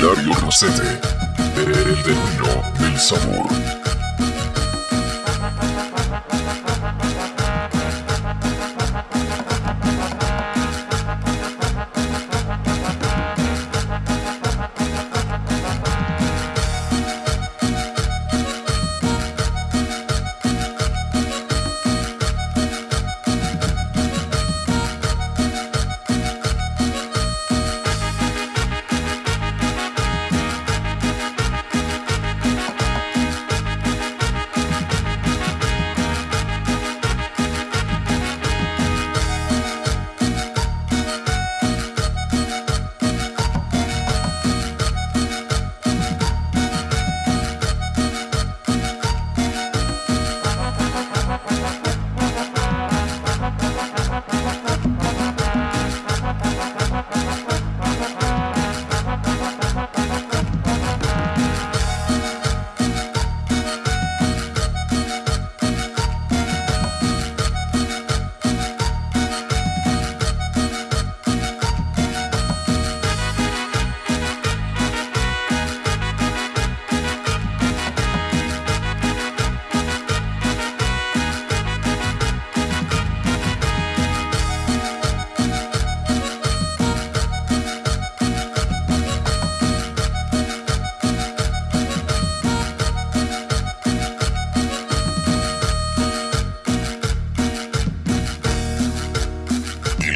Hilario Rosete, el demonio del sabor.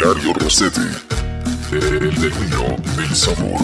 Hilario Rossetti, el demonio del sabor.